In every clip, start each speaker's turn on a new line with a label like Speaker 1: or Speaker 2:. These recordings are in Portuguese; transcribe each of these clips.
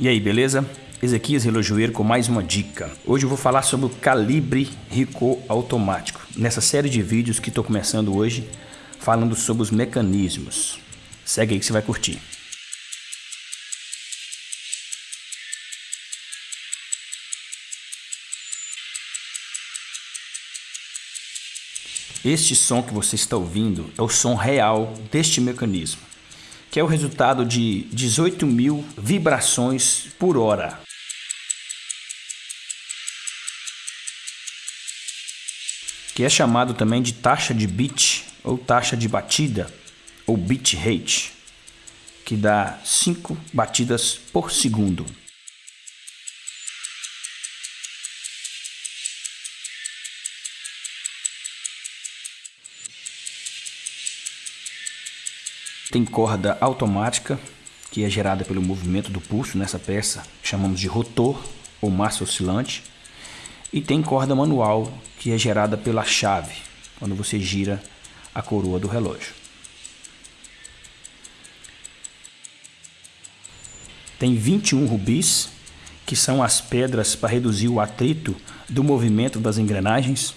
Speaker 1: E aí, beleza? Ezequias Relojoeiro com mais uma dica. Hoje eu vou falar sobre o calibre Ricoh automático, nessa série de vídeos que estou começando hoje, falando sobre os mecanismos. Segue aí que você vai curtir. Este som que você está ouvindo é o som real deste mecanismo, que é o resultado de 18 mil vibrações por hora. Que é chamado também de taxa de bit ou taxa de batida ou bit rate, que dá 5 batidas por segundo. Tem corda automática, que é gerada pelo movimento do pulso nessa peça, chamamos de rotor ou massa oscilante. E tem corda manual, que é gerada pela chave, quando você gira a coroa do relógio. Tem 21 rubis, que são as pedras para reduzir o atrito do movimento das engrenagens.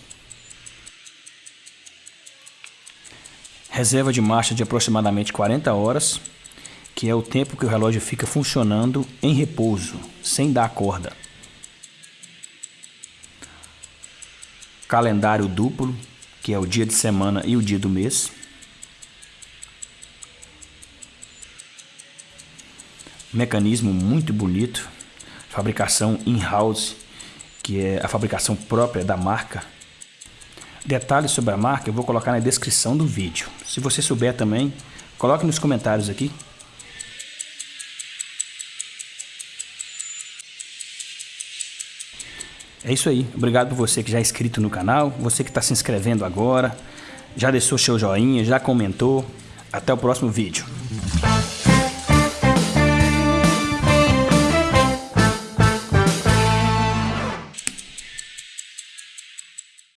Speaker 1: Reserva de marcha de aproximadamente 40 horas, que é o tempo que o relógio fica funcionando em repouso, sem dar corda. Calendário duplo, que é o dia de semana e o dia do mês. Mecanismo muito bonito, fabricação in-house, que é a fabricação própria da marca Detalhes sobre a marca eu vou colocar na descrição do vídeo. Se você souber também, coloque nos comentários aqui. É isso aí. Obrigado por você que já é inscrito no canal, você que está se inscrevendo agora, já deixou seu joinha, já comentou. Até o próximo vídeo.